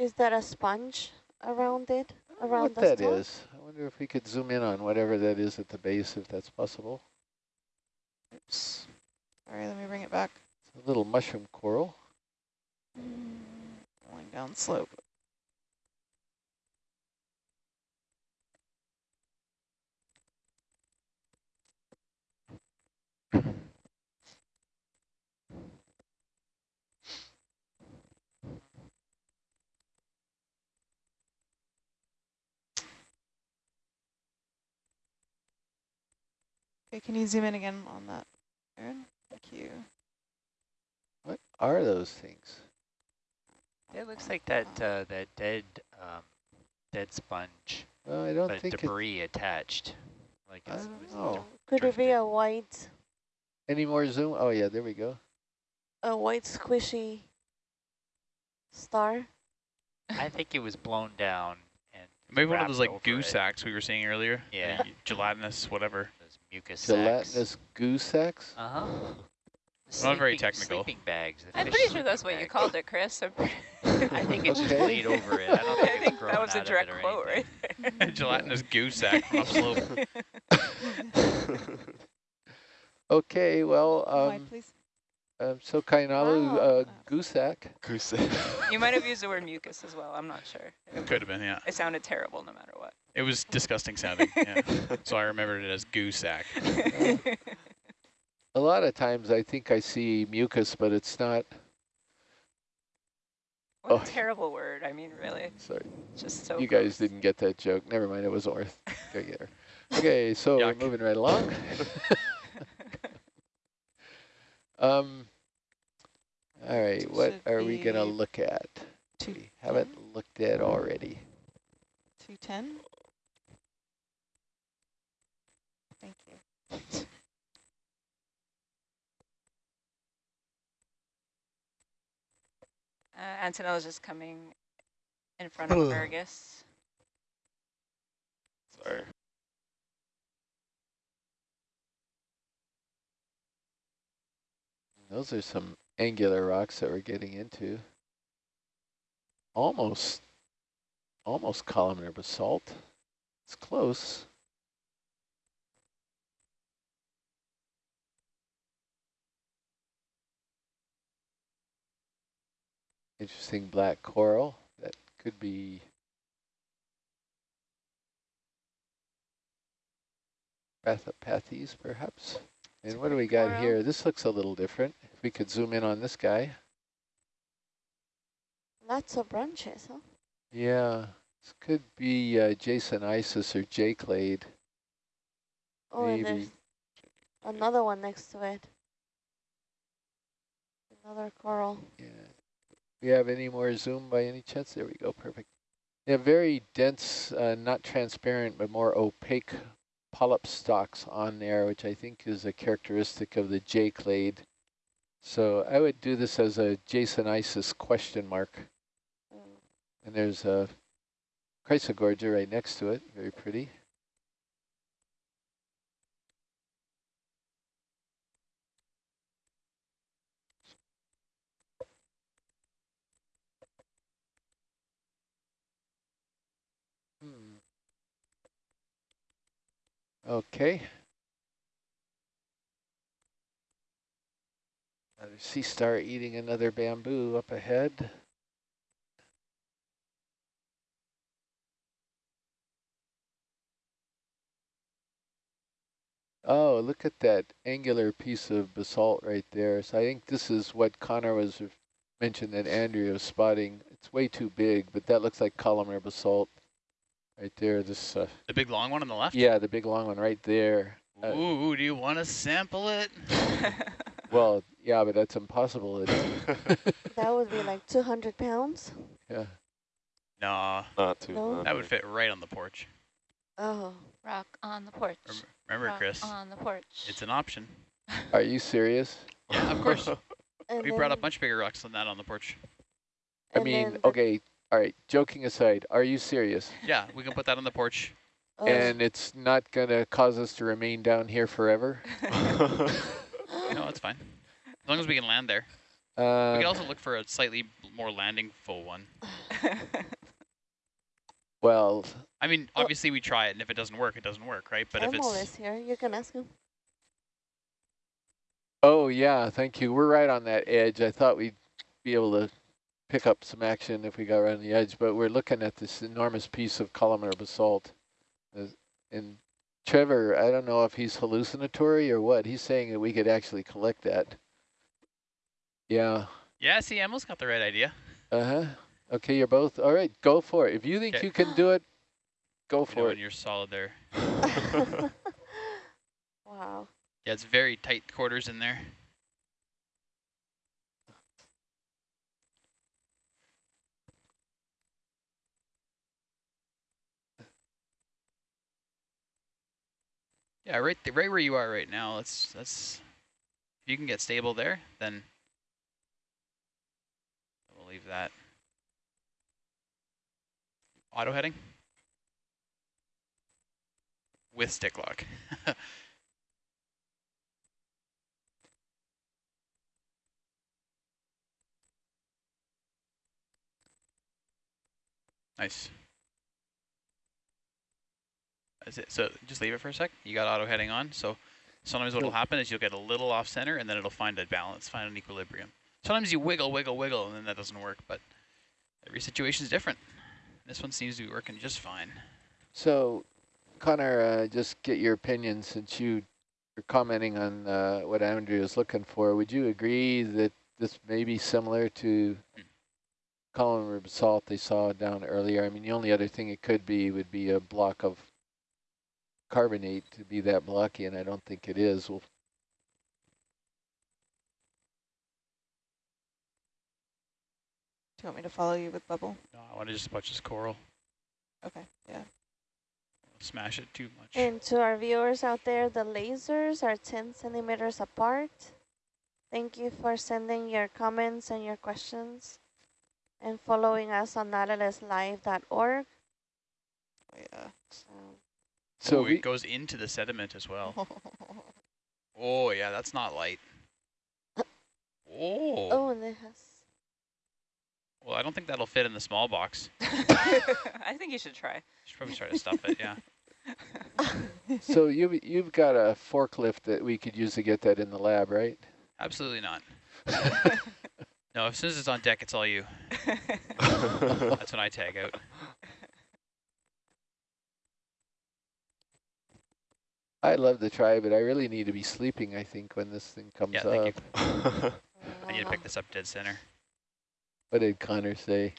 Is that a sponge around it? I don't know Around what the that star? is. I wonder if we could zoom in on whatever that is at the base, if that's possible. Oops. All right, let me bring it back. It's a little mushroom coral. Mm, going down slope. Okay, can you zoom in again on that, Aaron? Thank you. What are those things? It looks like that uh, that dead um, dead sponge, Well, I don't but think it, debris attached. Like I don't it's know. Could it be a white, Any more zoom? Oh yeah, there we go. a white squishy star? I think it was blown down and Maybe one of those like goose goo it. sacks we were seeing earlier. Yeah. Gelatinous, whatever. Those mucus sacks. Gelatinous goo sacks? Uh huh. Not very technical. Sleeping bags. I'm pretty sure that's what you called it, Chris. I'm pretty I think it's just Okay. laid over it. I don't think, I think grown that was a direct it or quote right there. Gelatinous goo sack from upslope. okay, well, Slide, um, please. Um so Kainalu, Wow. uh, goosack. Goose. You might have used the word mucus as well. I'm not sure. It, Could have been, yeah. it sounded terrible no matter what. It was disgusting sounding, yeah. So I remembered it as goo sack. A lot of times I think I see mucus, but it's not. What Oh. a terrible word. I mean, really. Sorry, Just so you guys didn't get that joke. Never mind, it was worth. Go get her. Okay, so we're Yuck. moving right along. um. All right, what are we gonna look at? Two, We haven't looked at already. 210. Thank you. Uh, Antonella's just coming in front of Fergus. Sorry. Those are some angular rocks that we're getting into. Almost, almost columnar basalt. It's close. Interesting black coral. That could be Bathypathes, perhaps. And what do we got coral. here? This looks a little different. If we could zoom in on this guy. Lots of branches, huh? Yeah, this could be uh, Jasonisis or J-clade. Oh, and there's another one next to it. Another coral. Yeah. We have any more zoom by any chance? There we go, perfect. Yeah, very dense, uh, not transparent, but more opaque polyp stalks on there, which I think is a characteristic of the J-clade. So I would do this as a Jasonisis question mark. Mm. And there's a Chrysogorgia right next to it, very pretty. Okay. Another sea star eating another bamboo up ahead. Oh, look at that angular piece of basalt right there. So I think this is what Connor was mentioned that Andrea was spotting. It's way too big, but that looks like columnar basalt right there. This, uh, The big long one on the left? yeah, the big long one right there. Uh, Ooh, do you want to sample it? Well, yeah, but that's impossible. That would be like 200 pounds. yeah. Nah, Not too. No. that would fit right on the porch. Oh, Rock on the porch. Rem- Remember, Rock Chris, on the porch. it's an option. Are you serious? Yeah, of course. We brought up then- much bigger rocks than that on the porch. I mean, then the- okay, all right, joking aside, are you serious? Yeah, we can put that on the porch. oh, And it's not going to cause us to remain down here forever? No, it's fine. As long as we can land there. We could um, also look for a slightly more landing full one. well, I mean, Well- obviously we try it, and if it doesn't work, it doesn't work, right? But if Emil it's is here. You can ask him. oh yeah, thank you. We're right on that edge. I thought we'd be able to pick up some action if we got around the edge, but we're looking at this enormous piece of columnar basalt. And Trevor, I don't know if he's hallucinatory or what. He's saying that we could actually collect that. Yeah. yeah, see, Emil's got the right idea. Uh-huh. Okay, you're both, all right, go for it. If you think Okay. you can do it, go You know for when it. you're solid there. wow. Yeah, it's very tight quarters in there. Yeah, right, th right where you are right now. Let's let's. If you can get stable there, then we'll leave that. Auto heading with stick lock. Nice. It. So just leave it for a sec. You got auto heading on. So sometimes what will happen is you'll get a little off center and then it'll find a balance, find an equilibrium. Sometimes you wiggle, wiggle, wiggle, and then that doesn't work. But every situation is different. This one seems to be working just fine. So, Connor, uh, just get your opinion since you are commenting on uh, what Andrew is looking for. Would you agree that this may be similar to Hmm. columnar basalt they saw down earlier? I mean, the only other thing it could be would be a block of carbonate to be that blocky, and I don't think it is. Well, Do you want me to follow you with bubble? No, I want to just watch this coral. Okay, yeah. Smash it too much. And to our viewers out there, the lasers are 10 centimeters apart. Thank you for sending your comments and your questions and following us on nautiluslive.org. Oh, yeah. Um, so oh, it goes into the sediment as well. Oh, yeah, that's not light. Oh. oh, and it has. Well, I don't think that'll fit in the small box. I think you should try. You Should probably try to stuff it, yeah. so you you've got a forklift that we could use to get that in the lab, right? Absolutely not. No, as soon as it's on deck, it's all you. That's when I tag out. I'd love to try, but I really need to be sleeping, I think, when this thing comes Yeah, up. thank you. I need to pick this up dead center. What did Connor say?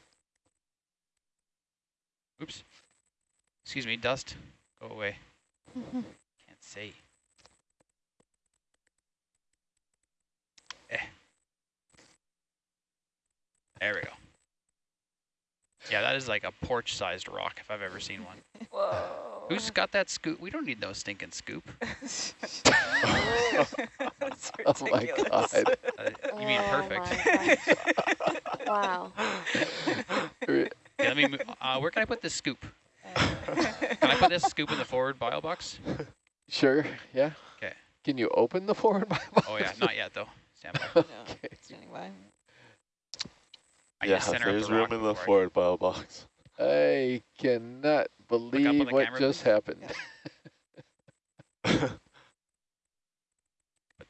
Oops. Excuse me, dust. Go away. Can't see. Eh. There we go. Yeah, that is like a porch-sized rock if I've ever seen one. Whoa. Who's got that scoop? We don't need no stinking scoop. That's Oh my. God. Uh, you mean Oh perfect. my Wow. Yeah, let me. mo- Uh, where can I put this scoop? Can I put this scoop in the forward bio box? Sure, yeah. 'Kay. Can you open the forward Bible? Oh yeah, not yet though. Stand by. No, Okay. standing by. I yeah, just there's the room in the forward bio box. I cannot believe what camera, just please. happened. Put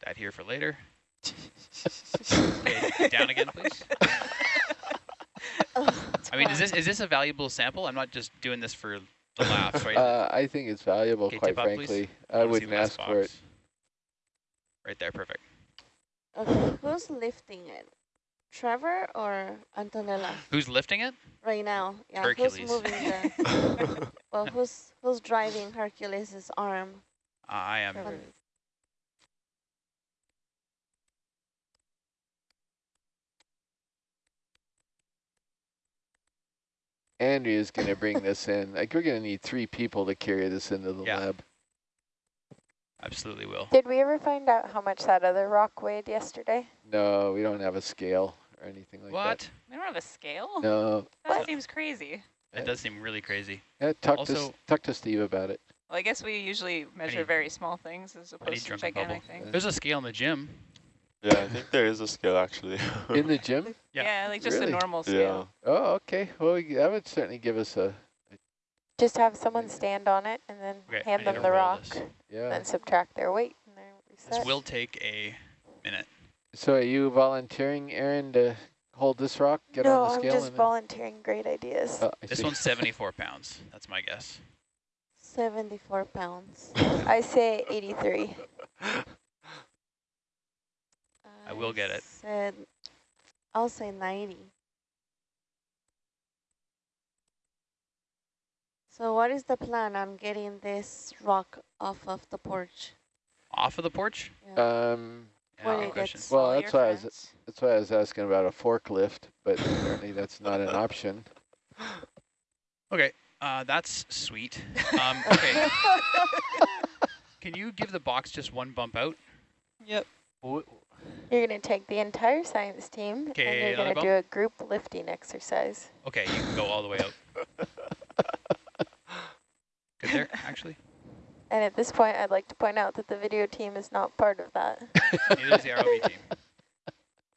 that here for later. Okay, down again, please. I mean, is this is this a valuable sample? I'm not just doing this for the laughs, right? Uh, I think it's valuable, Okay, quite tip up, please. frankly. I wouldn't the last ask for it. Right there, perfect. Okay, who's lifting it? Trevor or Antonella? Who's lifting it? Right now, yeah. Hercules. Who's moving the? well, who's who's driving Hercules's arm? I am. Trevor. Andrea's going to bring this in. Like, we're going to need three people to carry this into the Yeah. lab. Absolutely will. Did we ever find out how much that other rock weighed yesterday? No, we don't have a scale or anything like What? We don't have a scale? No. That seems crazy. It does seem really crazy. Yeah, talk, to, Also- S- talk to Steve about it. Well, I guess we usually measure need- very small things as opposed to drunken gigantic things. There's a scale in the gym. Yeah, I think there is a scale actually. In the gym? Yeah. Yeah, like just Really? a normal yeah. scale. Oh, okay. Well, we- that would certainly give us a, Just have someone stand on it and then Okay, hand them the rock, this. yeah. then subtract their weight, and they're This will take a minute. So are you volunteering, Aaron, to hold this rock, get no, on the scale I'm scale? just and then- volunteering great ideas. Oh, This see. one's 74 pounds. That's my guess. 74 pounds. I say 83. I will get it. Said, I'll say 90. So what is the plan on getting this rock off of the porch? Off of the porch? Yeah. Um, Yeah, When question. well, that's your why I was, that's why I was asking about a forklift, but apparently that's not an option. Okay, uh, that's sweet. Um, okay, can you give the box just one bump out? Yep. Wh- You're going to take the entire science team, Okay, and you're going to do a group lifting exercise. Okay, you can go all the way out. Good there, actually. And at this point, I'd like to point out that the video team is not part of that. Neither is the ROV team.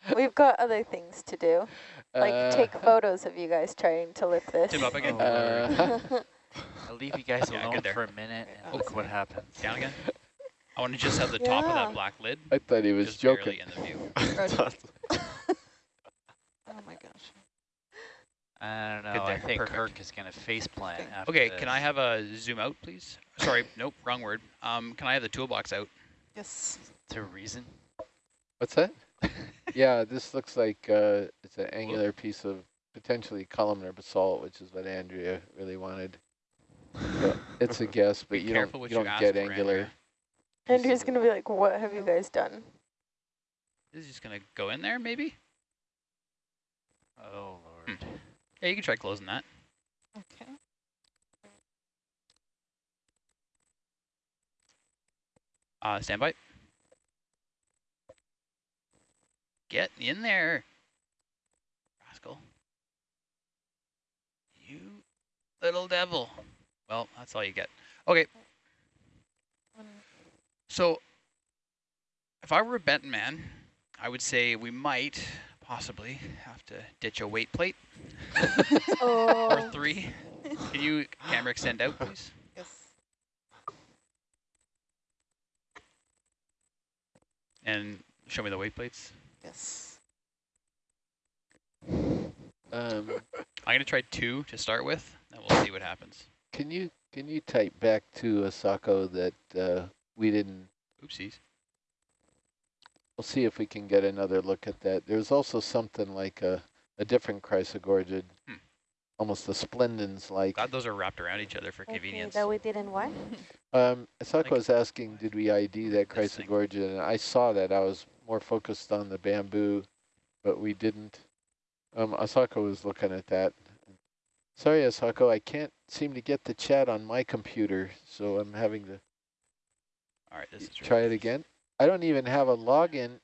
We've got other things to do, like Uh, take photos of you guys trying to lift this. Tim up again. Uh, I'll leave you guys Yeah, alone for a minute and Oh. look what happens. Down again. I want to just have the top of that black lid I thought he was just joking. in the view. Roger. Oh my gosh. I don't know. I think perfect. Kirk is going to face plant Okay. after Okay, this. can I have a zoom out, please? Sorry, nope, wrong word. Um, can I have the toolbox out? Yes. To reason? What's that? yeah, this looks like uh, it's an angular piece of potentially columnar basalt, which is what Andrea really wanted. So it's a guess, but Be you don't, you you don't get angular. Andrea. Andrew's going to be like, what have you guys done? This is just gonna go in there, maybe? Oh, Lord. Yeah, you can try closing that. Okay. Uh, stand by. Get in there, rascal. You little devil. Well, that's all you get. Okay, so if I were a betting man, I would say we might possibly have to ditch a weight plate or oh, three. Can you camera extend out, please? Yes. And show me the weight plates. Yes. Um, I'm gonna try two to start with, and we'll see what happens. can you can you type back to Asako that uh, we didn't? Oopsies. We'll see if we can get another look at that. There's also something like a a different chrysogorgid, Hmm. almost a splendens like. Glad those are wrapped around each other for okay, convenience. that we didn't what? Um, Asako was asking, did we ID that This chrysogorgid? And I saw that. I was more focused on the bamboo, but we didn't. Um, Asako was looking at that. Sorry, Asako, I can't seem to get the chat on my computer, so I'm having to All right, this is try it again. I don't even have a login.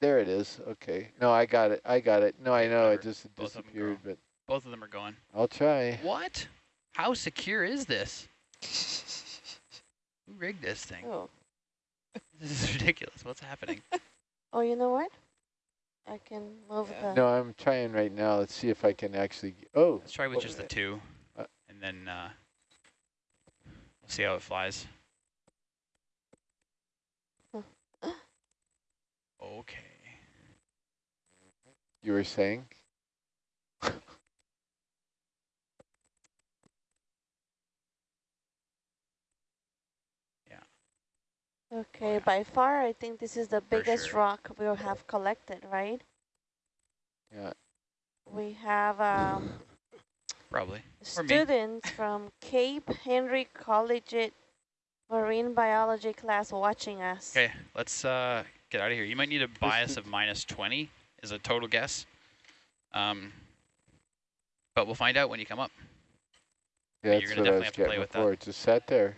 There it is. Okay. No, I got it. I got it. No, I know it just Both of 'em disappeared, but Both of them are going. I'll try. What? How secure is this? Who rigged this thing? Oh. This is ridiculous. What's happening? Oh, you know what? I can move Yeah. the. No, I'm trying right now. Let's see if I can actually. Oh, Let's try with just the two, Uh, and then uh, we'll see how it flies. Okay. you were saying? Yeah. Okay, by far, I think this is the biggest sure. rock we'll have collected, right? Yeah. We have um, Probably. Students from Cape Henry Collegiate Marine Biology class watching us. Okay, let's uh, get out of here. You might need a bias of minus 20 is a total guess. Um, but we'll find out when you come up. Yeah, you're that's gonna what I definitely was have to play getting with that. before. It just sat there.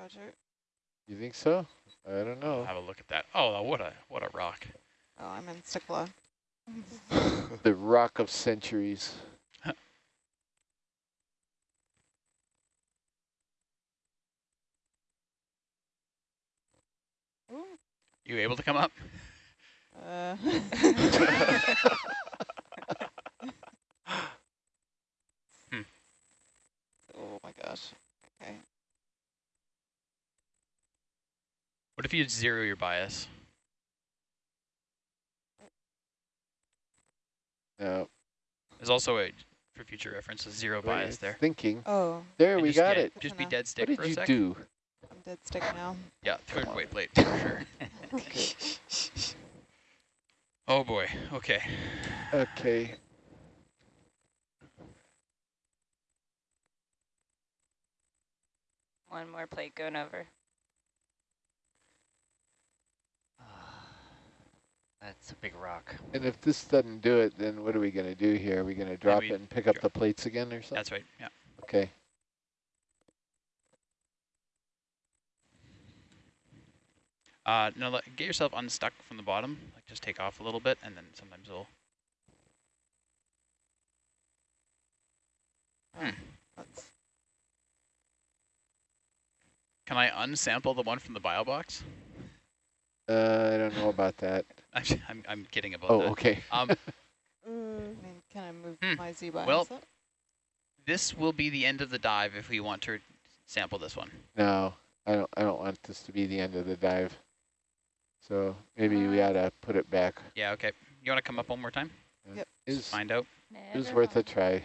Roger. You think so? I don't I'll know. have a look at that. Oh, what a what a rock. Oh, I'm in stick lock. the rock of centuries. You able to come up? Uh, Hmm. Oh my gosh. Okay. What if you zero your bias? No. There's also a, for future reference, a zero wait, bias there. Thinking. Oh, There, And we got get- it. Just be dead stick What for did a you sec. do? I'm dead stick now. Yeah, third weight plate for sure. Oh boy. Okay. Okay. One more plate going over. That's a big rock. And if this doesn't do it, then what are we going to do here? Are we going to drop it and pick up the plates again or something? That's right. Yeah. Okay. Uh, no, let, get yourself unstuck from the bottom. Like just take off a little bit, and then sometimes it'll. Hmm. That's, Can I unsample the one from the bio box? Uh, I don't know about that. Actually, I'm I'm kidding about Oh, that. okay. Um, Mm, can I move Hmm. my Z bias Well- up? this will be the end of the dive if we want to sample this one. No, I don't. I don't want this to be the end of the dive. So maybe we ought to put it back. Yeah. Okay. You want to come up one more time? Uh, Yep. Is Find out. is Never worth a try.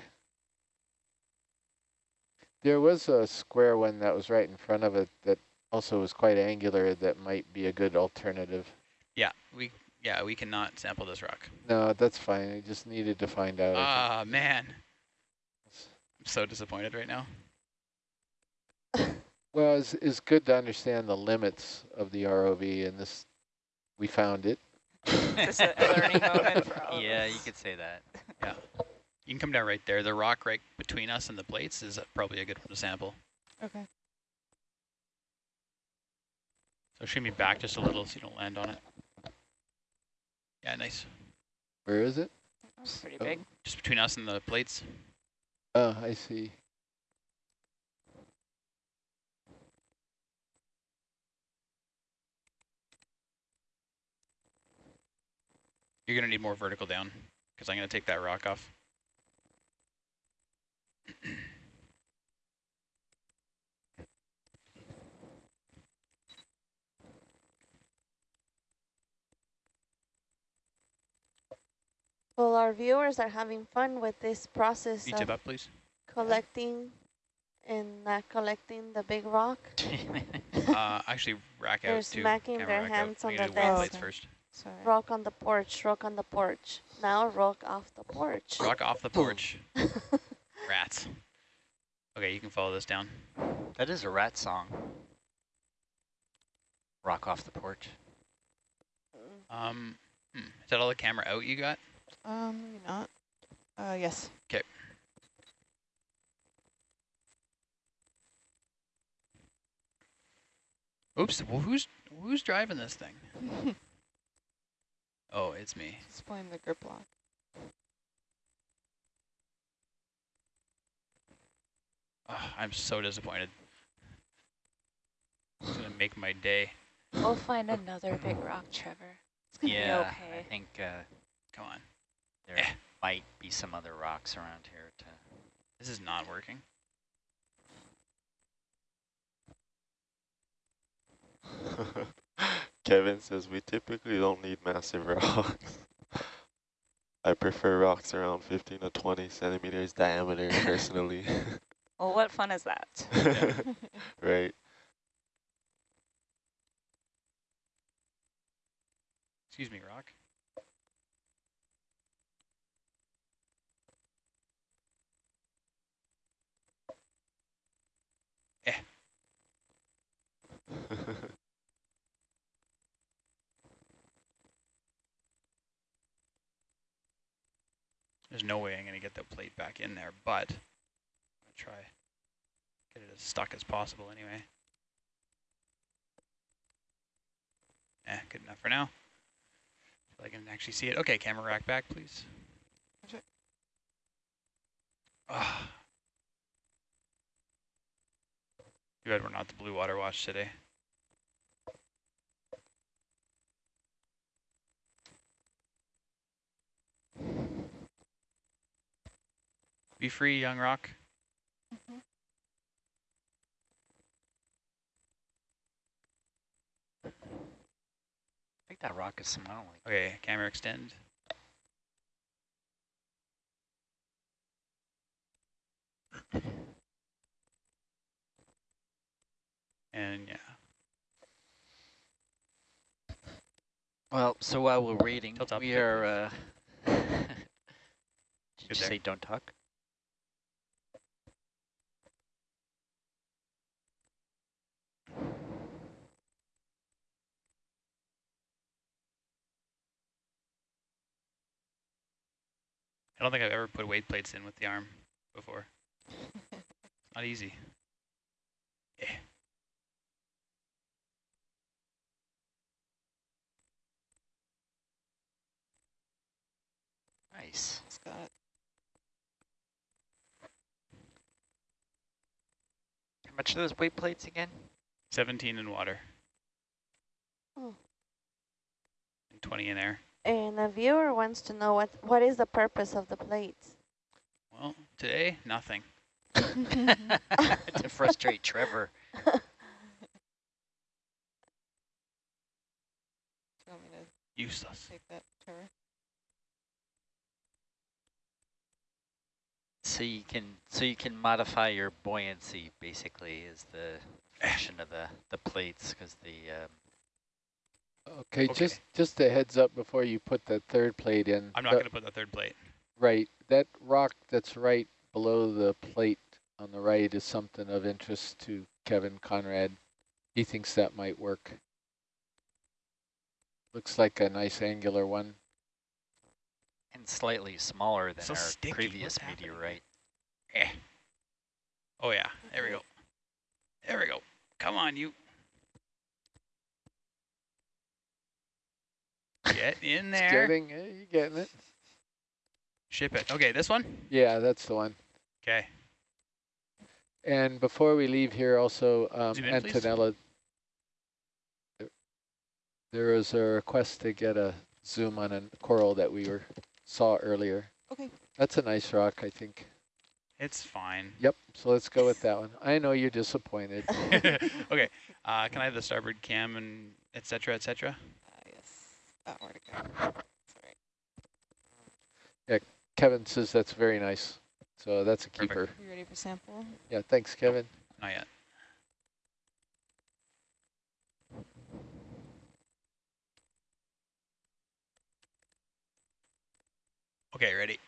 There was a square one that was right in front of it that also was quite angular that might be a good alternative. Yeah. We. Yeah. We cannot sample this rock. No, that's fine. I just needed to find out. I think. Ah man. I'm so disappointed right now. Well, it's, it's good to understand the limits of the ROV, and this, we found it. A learning moment for all of Yeah, you could say that. Yeah. You can come down right there. The rock right between us and the plates is probably a good one to sample. Okay. So shoot me back just a little so you don't land on it. Yeah, nice. Where is it? That's pretty Oh. big. Just between us and the plates. Oh, I see. You're going to need more vertical down because I'm going to take that rock off. Well, our viewers are having fun with this process of up, please. collecting and not collecting the big rock. Uh, actually, rack out, They're too. smacking Camera their rack out. hands on the desk. plates first. Sorry. Rock on the porch, rock on the porch. Now rock off the porch. Rock off the porch. Rats. Okay, you can follow this down. That is a rat song. Rock off the porch. Um, hmm, is that all the camera out you got? Um, maybe not. Uh, yes. Okay. Oops. Well, who's who's driving this thing? Oh, it's me. Displaying the grip lock. Oh, I'm so disappointed. It's gonna make my day. We'll find another big rock, Trevor. It's gonna Yeah, be I think uh, Come on. there Eh. might be some other rocks around here to This is not working. Kevin says we typically don't need massive rocks. I prefer rocks around 15 to 20 centimeters diameter personally. Well, what fun is that? right. Excuse me, Rock. Eh. There's no way I'm gonna get that plate back in there, but I'm gonna try get it as stuck as possible anyway. Eh, good enough for now. I can actually see it. Okay, camera rack back, please. Okay. Ah. Too bad we're not the blue water watch today. Be free, young rock. I think that rock is smiling. Okay, camera extend. And yeah, Well, so while we're waiting, we are. Uh, did you there. say don't talk? I don't think I've ever put weight plates in with the arm before. Not easy. Yeah. Nice. Scott. How much are those weight plates again? 17 in water. Oh. And 20 in air. And a viewer wants to know what what is the purpose of the plates. Well, today, nothing. to frustrate Trevor. Do you want me to Useless. take that, Trevor? So you can so you can modify your buoyancy basically is the function of the the plates because the um, Okay, Okay. just just a heads up before you put that third plate in. I'm not going to put the third plate. Right, that rock that's right below the plate on the right is something of interest to Kevin Conrad. He thinks that might work. Looks like a nice angular one. and slightly smaller than So our sticky, previous what's happening? meteorite. Eh. Oh yeah, there we go. There we go. Come on, you. Get in It's there. getting, you getting it? Ship it. Okay, this one? Yeah, that's the one. Okay. And before we leave here also, um, in. Antonella, there- there was a request to get a zoom on a coral that we were saw earlier. Okay. That's a nice rock, I think. It's fine. Yep, so let's go with that one. I know you're disappointed. okay. Uh, can I have the starboard cam and et cetera, et cetera? Yes. That where to go. Sorry. Kevin says that's very nice. So that's a Perfect. keeper. You ready for sample? Yeah, thanks, Kevin. Not yet. Okay, ready.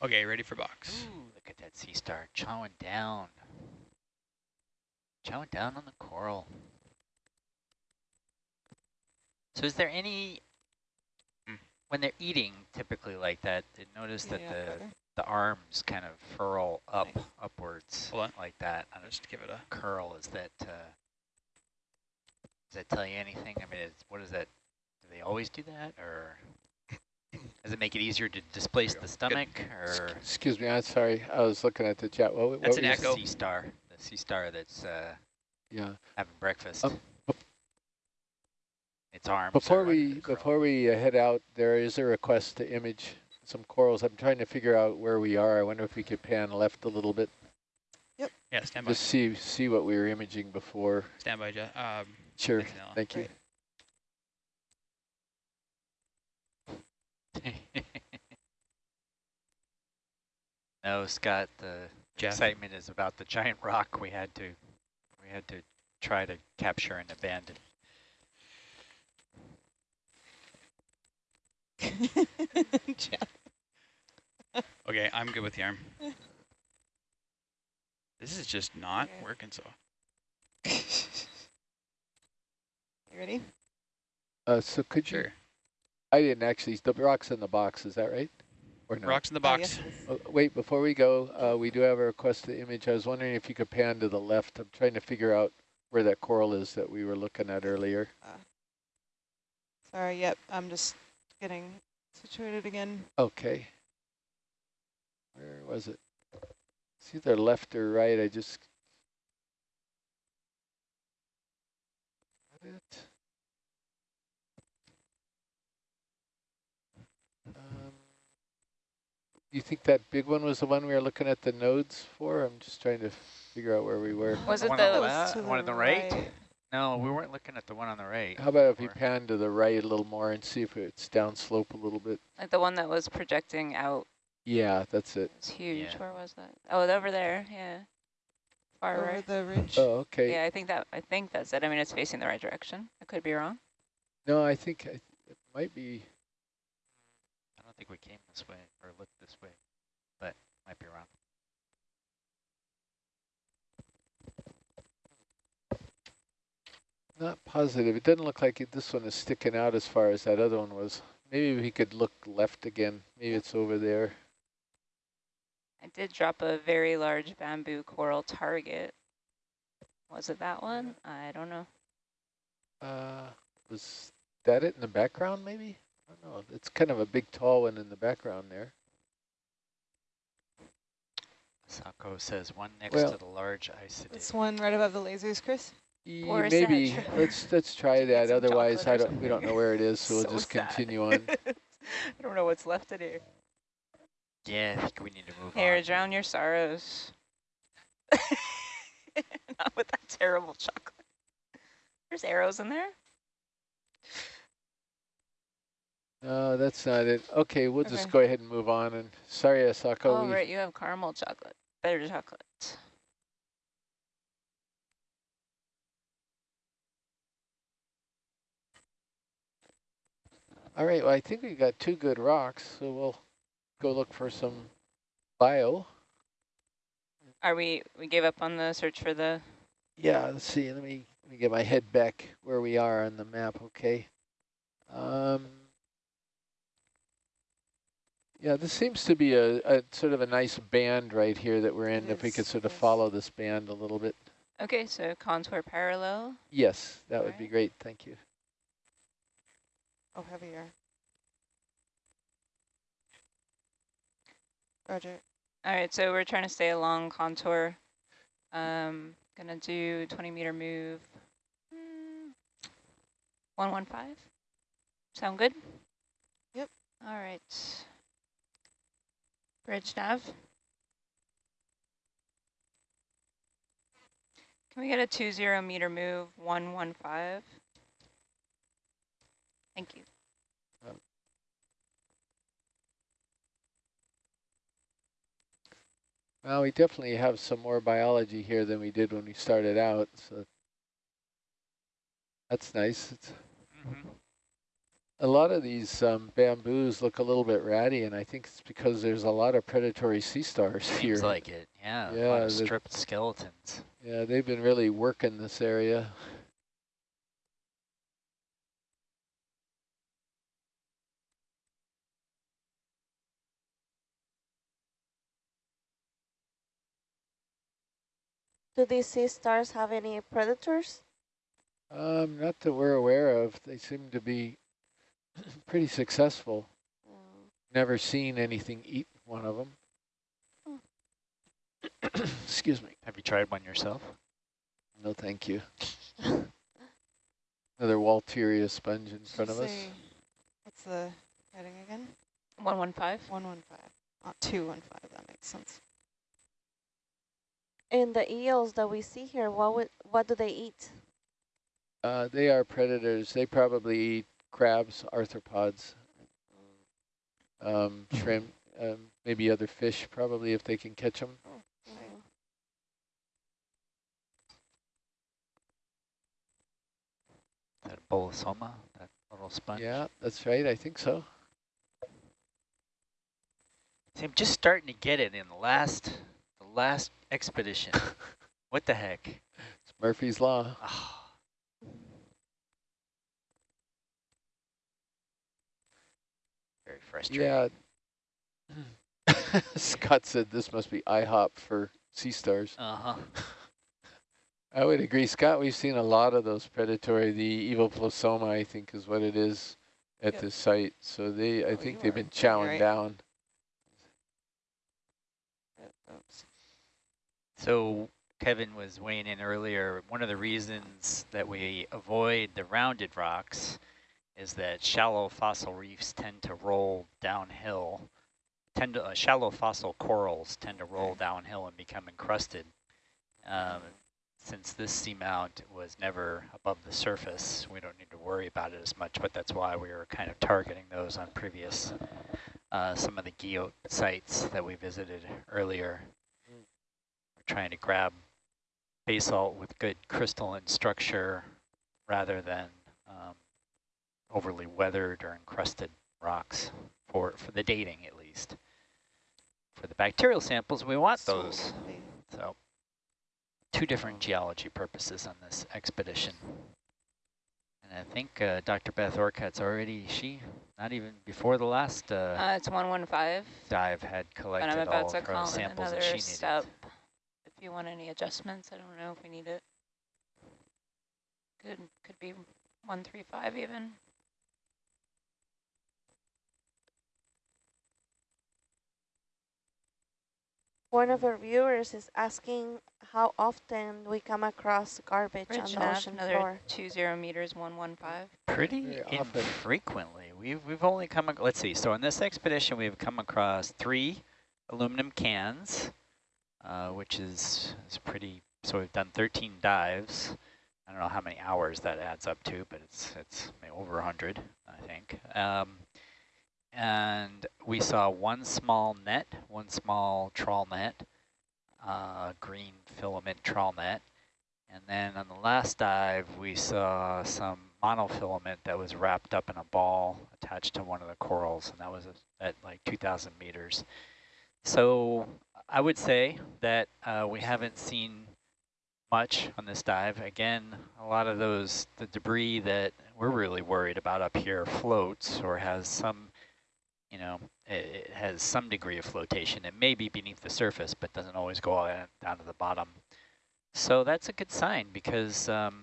Okay, ready for box. Ooh, look at that sea star chowing down. Chowing down on the coral. So is there any, Hmm. when they're eating typically like that, they notice that Yeah, the, better. the arms kind of furl up, Nice. upwards like that. I'll just give it a curl, is that, uh, does that tell you anything? I mean, it's, what is that? Do they always do that or does it make it easier to displace go. the Good. stomach or? Excuse me, I'm sorry. I was looking at the chat. What, what That's were an you the echo. sea star, the sea star that's uh, Yeah. having breakfast. Um, its arms. Before we before we uh, head out, there is a request to image some corals. I'm trying to figure out where we are. I wonder if we could pan left a little bit, Yep. yeah. Stand by. just see see what we were imaging before. Stand by, Je- um, Sure. Thank you. No, Scott. The Jeff. excitement is about the giant rock we had to we had to try to capture and abandon. Jeff. Okay, I'm good with the arm. This is just not Okay. working so. You ready? Uh, so could you? I didn't actually. The rock's in the box. Is that right? Or no? Rocks in the Oh, box. yes, it is. Oh, wait, before we go, uh, we do have a request to image. I was wondering if you could pan to the left. I'm trying to figure out where that coral is that we were looking at earlier. Sorry, yep, I'm just getting situated again. Okay. Where was it? It's either left or right. I just. Got it. Um, you think that big one was the one we were looking at the nodes for? I'm just trying to figure out where we were. Was The it one on the- the That was left, to one on the the right? right. No, we weren't looking at the one on the right. How about if you pan to the right a little more and see if it's downslope a little bit? Like the one that was projecting out Yeah, that's it. It's huge. Yeah. Where was that? Oh, over there. Yeah. Far Over right. the ridge. Oh, okay. Yeah, I think that I think that's it. I mean, it's facing the right direction. I could be wrong. No, I think I, it might be. I think we came this way or looked this way, but might be wrong. Not positive. It doesn't look like it, this one is sticking out as far as that other one was. Maybe we could look left again. Maybe it's over there. I did drop a very large bamboo coral target. Was it that one? I don't know. Uh, was that it in the background, maybe? I don't know. It's kind of a big, tall one in the background there. Sako says one next Well- to the large isidid. This one right above the lasers, Chris? Ye- Or maybe let's let's try Did you get that. Otherwise, I don't. We don't know where it is, so we'll just sad. continue on. I don't know what's left in here. Yeah, I think we need to move Here, on. drown your sorrows. Not with that terrible chocolate. There's arrows in there. No, that's not it. Okay, we'll just go ahead and move on. And sorry, Asako. Oh, we- right, you have caramel chocolate. Better chocolate. All right, well, I think we got two good rocks, so we'll go look for some bio. Are we, we gave up on the search for the, Yeah, let's see. Let me let me get my head back where we are on the map. Okay. Um. Yeah, this seems to be a, a sort of a nice band right here that we're in. It if we could sort of is. follow this band a little bit. okay, so contour parallel. Yes, that would be great. Thank you. Oh, heavier. Roger. All right, so we're trying to stay along contour. Um, gonna do 20 meter move. Hmm, 115. Sound good? Yep. All right. Bridge nav. Can we get a 20 meter move 115? Thank you. Well, we definitely have some more biology here than we did when we started out, so that's nice. It's. A lot of these um, bamboos look a little bit ratty, and I think it's because there's a lot of predatory sea stars here. Seems like it. Yeah, a Yeah, lot of stripped skeletons. Yeah, they've been really working this area. Do these sea stars have any predators? Um, not that we're aware of. They seem to be pretty successful. No. Never seen anything eat one of them. Excuse me. Have you tried one yourself? No, thank you. Another Walteria sponge in front of us. Say- What's the heading again? 115. 115. Not 215, that makes sense. And the eels that we see here, what would, what do they eat? Uh, they are predators. They probably eat crabs, arthropods, um, shrimp, um, maybe other fish, probably if they can catch them. Mm. That bolosoma, that little sponge. Yeah, that's right. I think so. See, I'm just starting to get it in the last, the last expedition. what the heck? It's Murphy's Law. Ah. Frustrating. Yeah, Scott said this must be IHOP for sea stars. Uh-huh. I would agree, Scott. We've seen a lot of those predatory. The evoplosoma, I think, is what it is at Yep. this site. So they, I Oh, think they've been chowing right. down. Oops. So Kevin was weighing in earlier. One of the reasons that we avoid the rounded rocks is that shallow fossil reefs tend to roll downhill. Tend to, uh, shallow fossil corals tend to roll downhill and become encrusted. Um, since this seamount was never above the surface, we don't need to worry about it as much, but that's why we were kind of targeting those on previous, uh, some of the geo sites that we visited earlier. We're trying to grab basalt with good crystalline structure rather than overly weathered or encrusted rocks for, for the dating at least. For the bacterial samples, we want those. So two different geology purposes on this expedition. And I think uh, Dr. Beth Orcutt's already, she, not even before the last uh, Uh, it's 115, dive had but collected I'm all about to call samples that another she needed. step. If you want any adjustments, I don't know if we need it. Could, could be 135 even. One of our viewers is asking how often we come across garbage Bridge on the ocean another floor. 20 meters, 115. Pretty Very infrequently. We've we've only come. ac- Let's see. So on this expedition, we've come across three aluminum cans, uh, which is is pretty. So we've done 13 dives. I don't know how many hours that adds up to, but it's it's maybe over 100, I think. Um, and we saw one small net, one small trawl net, uh, green filament trawl net. And then on the last dive, we saw some monofilament that was wrapped up in a ball attached to one of the corals, and that was at like 2,000 meters. So I would say that uh, we haven't seen much on this dive. Again, a lot of those, the debris that we're really worried about up here floats or has some, you know, it, it has some degree of flotation. It may be beneath the surface, but doesn't always go all down to the bottom. So that's a good sign because um,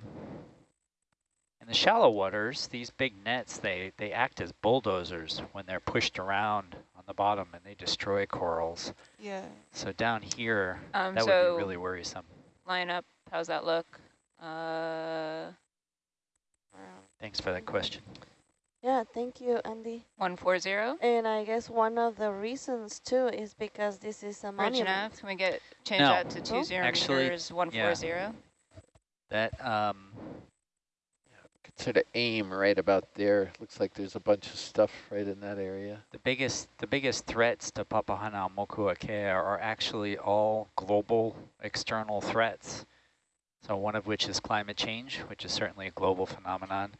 in the shallow waters, these big nets, they, they act as bulldozers when they're pushed around on the bottom and they destroy corals. Yeah. So down here, Um, that would be really worrisome. line up, how's that look? Uh, Thanks for that question. Yeah, thank you, Andy. 140. And I guess one of the reasons too is because this is a Bridge monument. nav, can we get, change No. that to 20 Actually, meters, 140? That um, Sort of aim right about there. Looks like there's a bunch of stuff right in that area. the biggest the biggest threats to Papahanaumokuakea are actually all global external threats. So one of which is climate change, which is certainly a global phenomenon.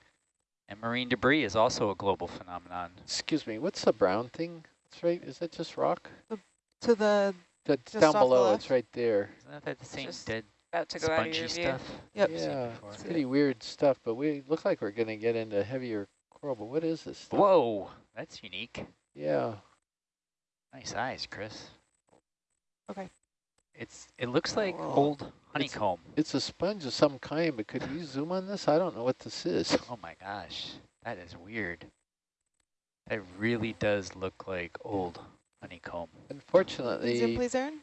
And marine debris is also a global phenomenon. Excuse me, what's the brown thing? That's right. Is that just rock? To the, That's Just down off the below. It's right there. Isn't that the same Just dead About to go out of spongy your view. stuff? Yep. Yeah, it's pretty weird stuff, but we look like we're going to get into heavier coral. But what is this stuff? Whoa, that's unique. Yeah. Nice eyes, Chris. Okay. It's it looks like Whoa. old honeycomb. It's a sponge of some kind, but could you zoom on this? I don't know what this is. Oh my gosh, that is weird. That really does look like old honeycomb. Unfortunately. zoom Unfortunately, please, Aaron?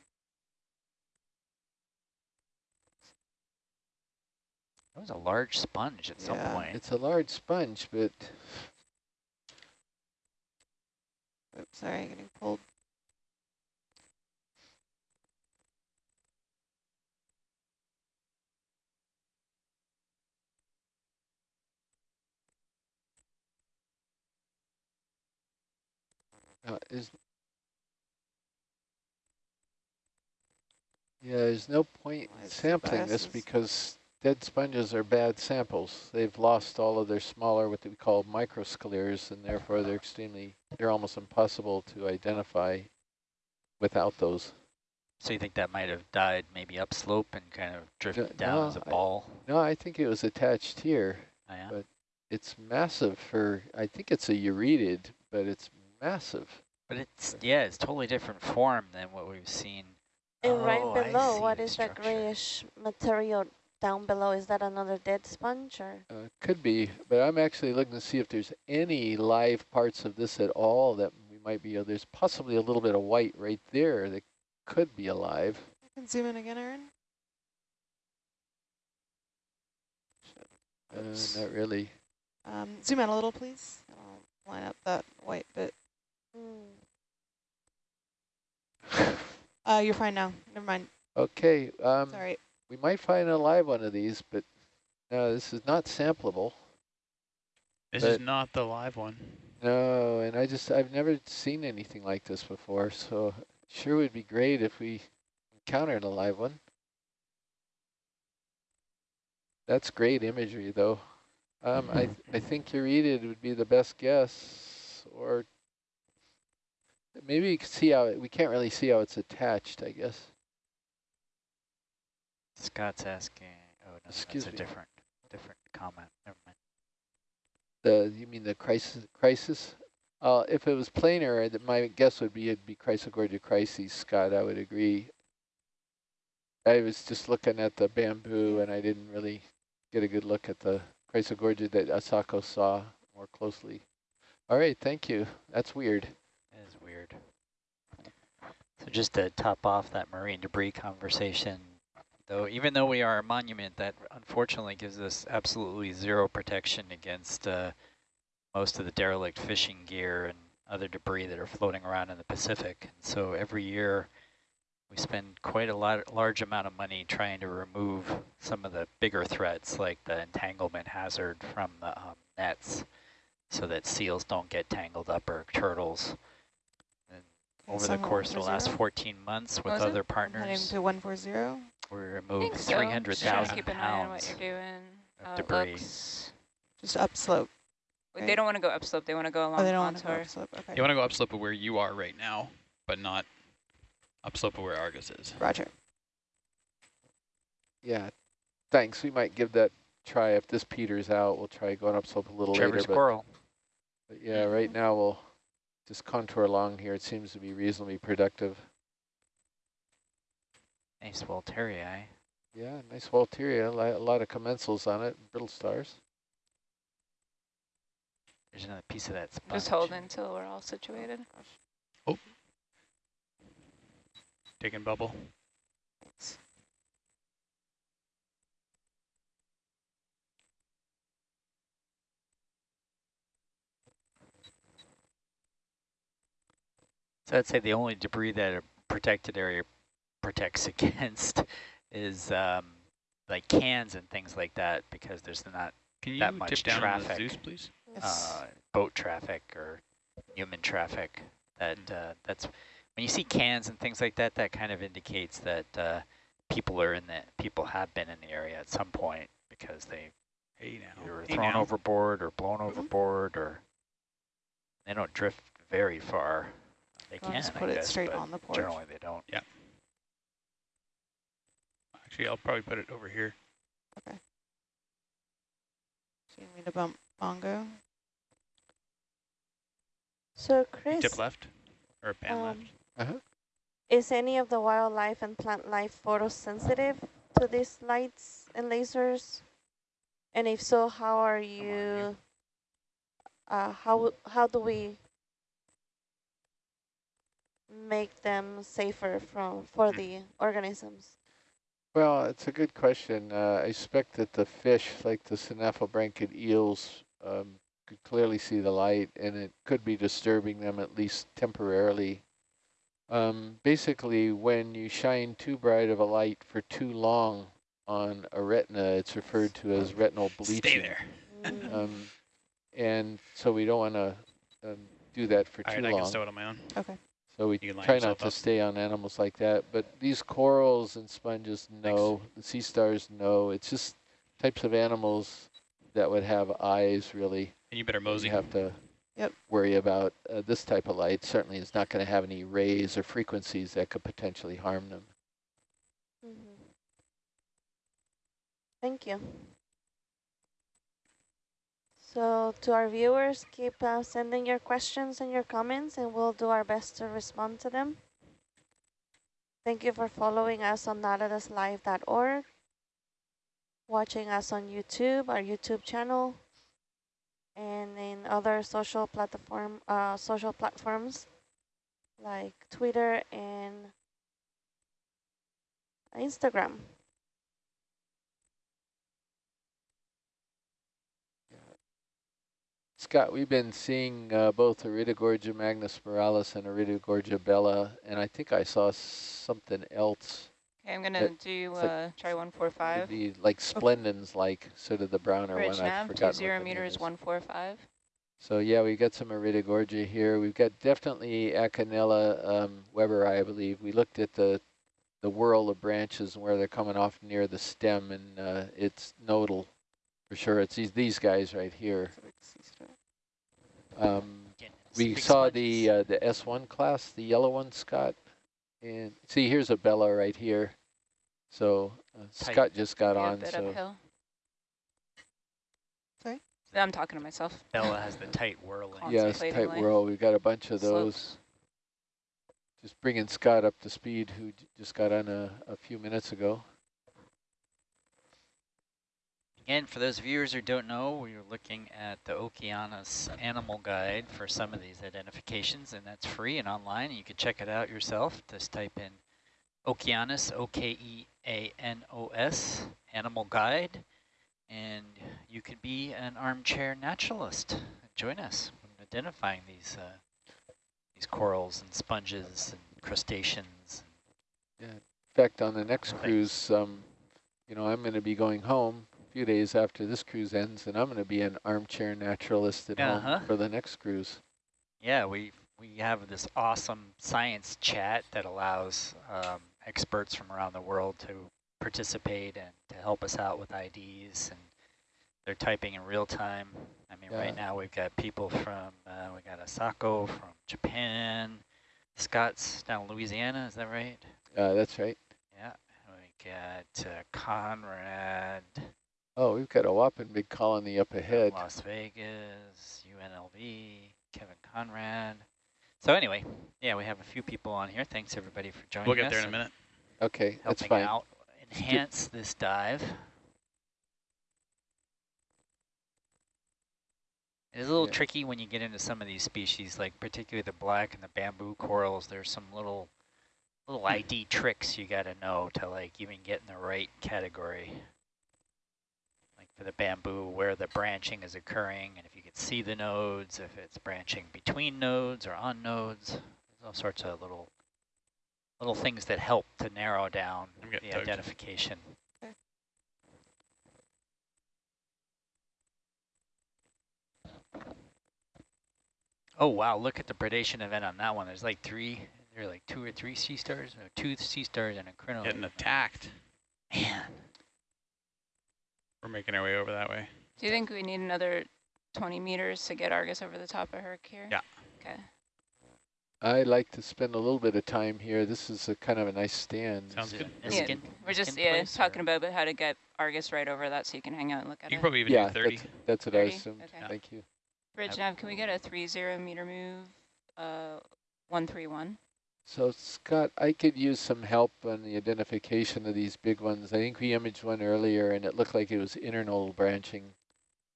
That was a large sponge at some Yeah. point. it's a large sponge, but Oops, sorry, getting pulled. Uh, is yeah, there's no point in sampling this because dead sponges are bad samples. They've lost all of their smaller, what we call microscleres, and therefore they're extremely, they're almost impossible to identify without those. So you think that might have died maybe upslope and kind of drifted Yeah, down no, as a ball? No, I think it was attached here. Oh, yeah? but- It's massive for, I think it's a euretid, but it's massive. But it's, yeah, it's totally different form than what we've seen. And Oh, right below, what is what that grayish material down below? Is that another dead sponge or? Uh, could be, but I'm actually looking to see if there's any live parts of this at all that we might be, uh, there's possibly a little bit of white right there that could be alive. You can zoom in again, Aaron. Uh, not really. Um, zoom out a little, please. I'll line up that white bit. Mm. Uh, you're fine now. Never mind. Okay, um, Sorry. we might find a live one of these, but no, this is not sampleable. This But- is not the live one. No, and I just, I've never seen anything like this before, so sure would be great if we encountered a live one. That's great imagery, though. Um, I, I think Euretid would be the best guess, or maybe you can see how, it, we can't really see how it's attached, I guess. Scott's asking, oh, no, Excuse that's a me. different, different comment. Never mind. The, you mean the crisis, crisis? Uh, if it was planar, that my guess would be it'd be Chrysogorgia crises, Scott, I would agree. I was just looking at the bamboo and I didn't really get a good look at the Chrysogorgia that Asako saw more closely. All right, thank you. That's weird. So just to top off that marine debris conversation, though, even though we are a monument, that unfortunately gives us absolutely zero protection against uh, most of the derelict fishing gear and other debris that are floating around in the Pacific. And so every year we spend quite a lot, large amount of money trying to remove some of the bigger threats like the entanglement hazard from the um, nets so that seals don't get tangled up or turtles. And over the course of the last 14 months with was other I'm heading partners, to 140. we I removed think so. Just 300,000 Keep an eye on what pounds you're doing, of how debris. looks. Just upslope. Right. They don't want to go upslope. They want to go along Oh, they don't want to go contour. upslope. Okay. You want to go upslope of where you are right now, but not upslope of where Argus is. Roger. Yeah, thanks. We might give that try. If this peters out, we'll try going upslope a little Trevor later. But, Squirrel. but yeah, right mm-hmm. now we'll just contour along here. It seems to be reasonably productive. Nice Walterii. Eh? Yeah, nice Walteria, a lot of commensals on it, brittle stars. There's another piece of that sponge. Just hold until we're all situated. Oh. Taking bubble. So I'd say the only debris that a protected area protects against is um, like cans and things like that because there's not Can That much tip down on the traffic. Zeus, please? Yes. uh, boat traffic or human traffic. That uh, that's when you see cans and things like that. That kind of indicates that uh, people are in the people have been in the area at some point because they Hey now. either were Hey thrown now. overboard or blown overboard or they don't drift very far. They I'll can, just I put it guess, straight on the porch. generally they don't. Yeah. Actually, I'll probably put it over here. Okay. So you need me to bump Bongo? So Chris, Tip left or pan um, left. Uh-huh. is any of the wildlife and plant life photosensitive to these lights and lasers? And if so, how are you. you, uh, how, how do we make them safer from, for Hmm. the organisms? Well, it's a good question. Uh, I suspect that the fish, like the synaphobranchid eels, um, could clearly see the light, and it could be disturbing them at least temporarily. Um, basically, when you shine too bright of a light for too long on a retina, it's referred to as retinal bleaching. Stay there. Mm. Um, and so we don't want to um, do that for All too right, I can stow it on my own. Okay. So we You can line try not to up. stay on animals like that. But these corals and sponges, no. The sea stars, no. It's just types of animals that would have eyes, really. And you better mosey. You have to Yep. worry about uh, this type of light. Certainly is not going to have any rays or frequencies that could potentially harm them. Mhm. Thank you. So to our viewers, keep uh, sending your questions and your comments and we'll do our best to respond to them. Thank you for following us on nautiluslive.org, watching us on YouTube, our YouTube channel, and in other social platform, uh, social platforms like Twitter and Instagram. Scott, we've been seeing uh, both Iridogorgia magnispiralis and Iridogorgia bella, and I think I saw something else. Okay, I'm gonna do it's like- uh, try one four five. The like splendens, like sort of the browner Bridge one. Nav, forgot two zero meters, one four five. So yeah, we got some Iridogorgia here. We've got definitely Acanella um, Weberi, I believe. We looked at the the whirl of branches and where they're coming off near the stem, and uh, it's nodal for sure. It's these these guys right here. Um, we saw sponges. the uh, the S1 class, the yellow one, Scott. And see, here's a Bella right here. So uh, Scott just got Maybe a on. bit So uphill. Sorry? I'm talking to myself. Bella has the tight whirling. yes, tight life. whirl. We've got a bunch of Slopes. those. Just bringing Scott up to speed, who j- just got on a, a few minutes ago. Again, for those viewers who don't know, we are looking at the Okeanos Animal Guide for some of these identifications, and that's free and online. You can check it out yourself. Just type in Okeanos, O-K-E-A-N-O-S, Animal Guide, and you could be an armchair naturalist. Join us in identifying these uh, these corals and sponges and crustaceans. In fact, on the next Thanks. cruise, um, you know, I'm going to be going home few days after this cruise ends, and I'm going to be an armchair naturalist at Uh-huh. home for the next cruise. Yeah, we we have this awesome science chat that allows um, experts from around the world to participate and to help us out with IDs, and they're typing in real time. I mean, right now we've got people from uh, we got Asako from Japan, Scott's down in Louisiana, is that right? Uh, that's right. Yeah, we got uh, Conrad, Oh, we've got a whopping big colony up ahead. Las Vegas, UNLV, Kevin Conrad. So anyway, yeah, we have a few people on here. Thanks everybody for joining us. We'll get us there in a minute. Okay, that's helping fine. out, enhance this dive. It is a little Yeah. tricky when you get into some of these species, like particularly the black and the bamboo corals. There's some little little hmm. ID tricks you got to know to like even get in the right category. Like for the bamboo, where the branching is occurring, and if you can see the nodes, if it's branching between nodes or on nodes. There's all sorts of little little things that help to narrow down the tugged. identification. Okay. Oh wow, look at the predation event on that one. There's like three, there are like two or three sea stars, no, two sea stars and a crinoid. Getting attacked. Man, We're making our way over that way. Do you think we need another 20 meters to get Argus over the top of Herc here? Yeah. Okay. I'd like to spend a little bit of time here. This is a kind of a nice stand. Sounds good. it Yeah, Niskin- We're just yeah talking or- about how to get Argus right over that so you can hang out and look at You it. can probably even yeah, do 30. that's, that's what I 30? assumed. Okay. Thank you. Bridge nav, can we get a three zero meter move? Uh, one three one. So Scott, I could use some help on the identification of these big ones. I think we imaged one earlier and it looked like it was internodal branching.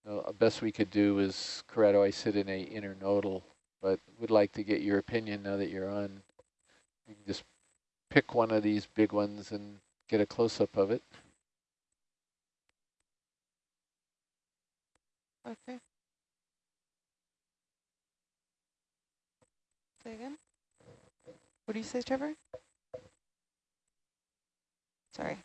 Uh, best we could do is Keratoisidinae internodal, but would like to get your opinion now that you're on. You can just pick one of these big ones and get a close-up of it. Okay. Say again? What do you say, Trevor? Sorry.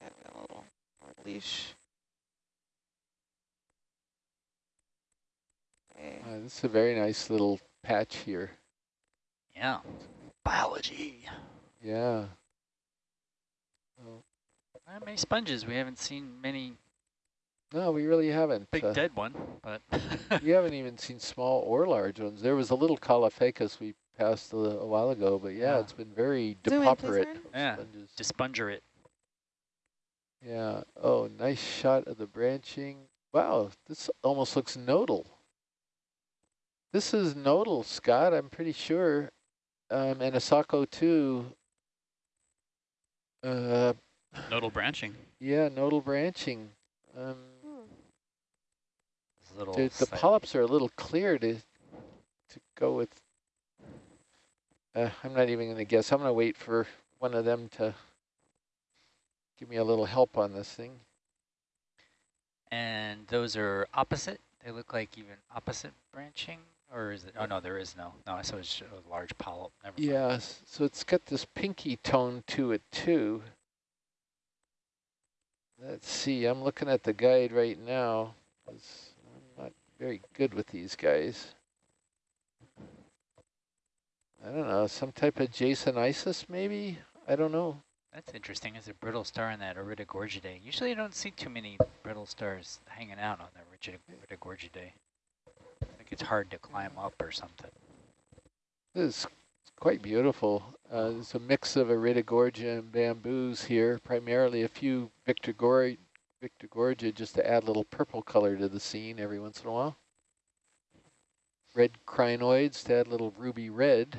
Got a little more leash. Okay. Uh, this is a very nice little patch here. Yeah, biology. Yeah. Well, Not many sponges. We haven't seen many no, we really haven't. big uh, dead one, but We haven't even seen small or large ones. There was a little Caulophacus we passed a, a while ago, but yeah, Yeah. it's been very Zoom depauperate. Yeah, sponges. dispunger it. Yeah. Oh, nice shot of the branching. Wow, this almost looks nodal. This is nodal, Scott, I'm pretty sure. Um, and Asako too. Uh, Nodal branching. yeah, nodal branching. Um. This little the, the polyps are a little clear to to go with. Uh, I'm not even going to guess. I'm going to wait for one of them to give me a little help on this thing. And those are opposite? They look like even opposite branching? Or is it, oh no, there is no. No, I saw it's a large polyp. Never mind. Yeah, so it's got this pinky tone to it too. Let's see, I'm looking at the guide right now. Not very good with these guys. I don't know, some type of Jasonisis maybe? I don't know. That's interesting. It's a brittle star in that Iridogorgidae. Usually you don't see too many brittle stars hanging out on the Irid- Iridogorgidae. think it's hard to climb up or something. This is quite beautiful. Uh, there's a mix of Iridogorgia and bamboos here, primarily a few Victorgor Victorgorgia just to add a little purple color to the scene every once in a while. Red crinoids to add a little ruby red.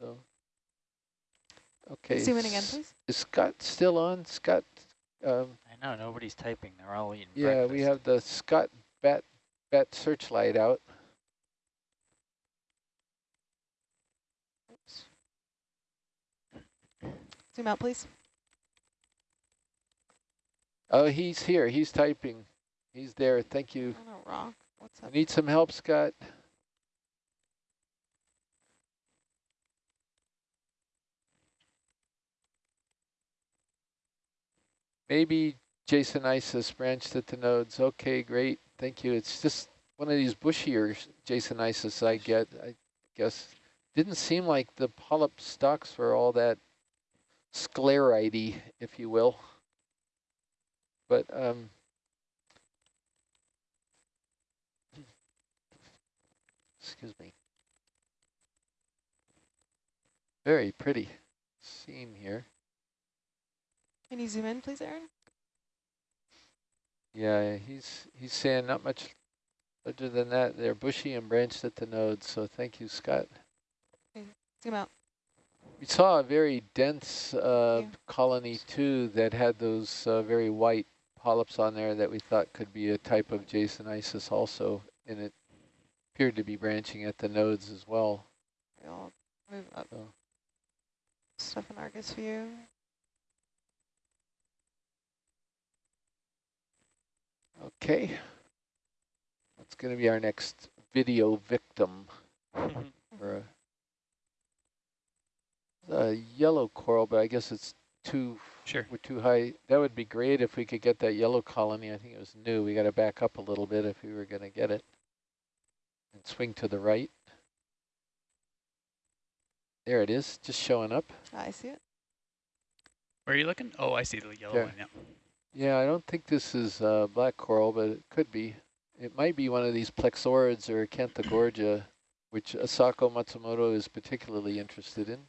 So, okay. Zoom in again, please. Is Scott still on? Scott, um, I know, nobody's typing. They're all eating yeah, breakfast. we have the Scott bat, bat searchlight out. Zoom out, please. Oh, he's here. He's typing. He's there. Thank you. On a rock. What's up? Need some help, Scott? Maybe Jasonisis branched at the nodes. Okay, great. Thank you. It's just one of these bushier Jasonisis I get, I guess. Didn't seem like the polyp stocks were all that scleroidy, if you will. But um, excuse me. Very pretty scene here. Can you zoom in, please, Aaron? Yeah, he's he's saying not much other than that. They're bushy and branched at the nodes, so thank you, Scott. Zoom out. We saw a very dense uh, you. colony too that had those uh, very white polyps on there that we thought could be a type of Jasonisis also, and it appeared to be branching at the nodes as well. We'll move up. Oh. Stuff in Argus view. Okay. That's going to be our next video victim for a, a yellow coral, but I guess it's too Sure. we're too high. That would be great if we could get that yellow colony. I think it was new. We got to back up a little bit if we were going to get it. And swing to the right. There it is, just showing up. I see it. Where are you looking? Oh, I see the yellow There. one. Yeah. Yeah, I don't think this is uh, black coral, but it could be. It might be one of these plexaurids or acanthogorgia, which Asako Matsumoto is particularly interested in.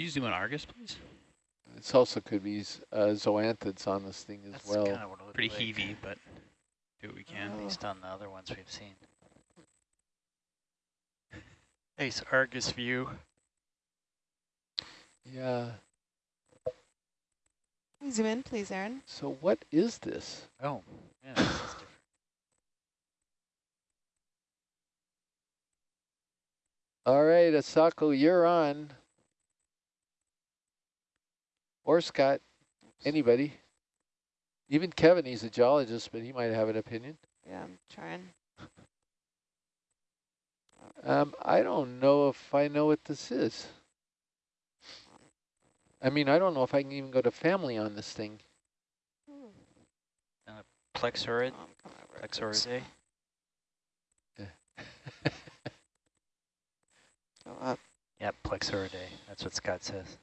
Can you zoom in Argus, please? This also could be uh, zoanthids on this thing as That's well. kind of what it Pretty like, heavy, but do what we can. Based on the other ones we've seen. Nice Argus view. Yeah. Zoom in, please, Aaron? So what is this? Oh, yeah, this is different. All right, Asako, you're on. Or Scott, anybody. Even Kevin, he's a geologist, but he might have an opinion. Yeah, I'm trying. Um, I don't know if I know what this is. I mean, I don't know if I can even go to family on this thing. Plexaurid, Oh, I'm coming it. Oops. Plexauridae. Go up. Yep, Plexauridae. That's what Scott says.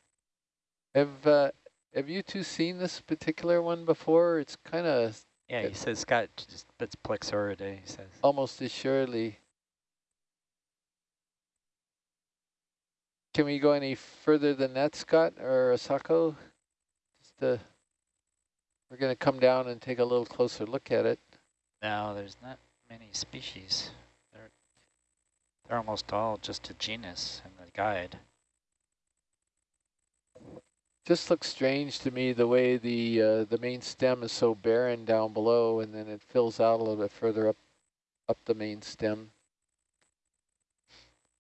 Have uh, Have you two seen this particular one before? It's kind of Yeah, he says Scott, just, it's Plexauridae, he says. almost assuredly. Can we go any further than that, Scott or Asako? Just uh, we're going to come down and take a little closer look at it. No, there's not many species. They're they're almost all just a genus in the guide. Just looks strange to me the way the uh, the main stem is so barren down below, and then it fills out a little bit further up up the main stem.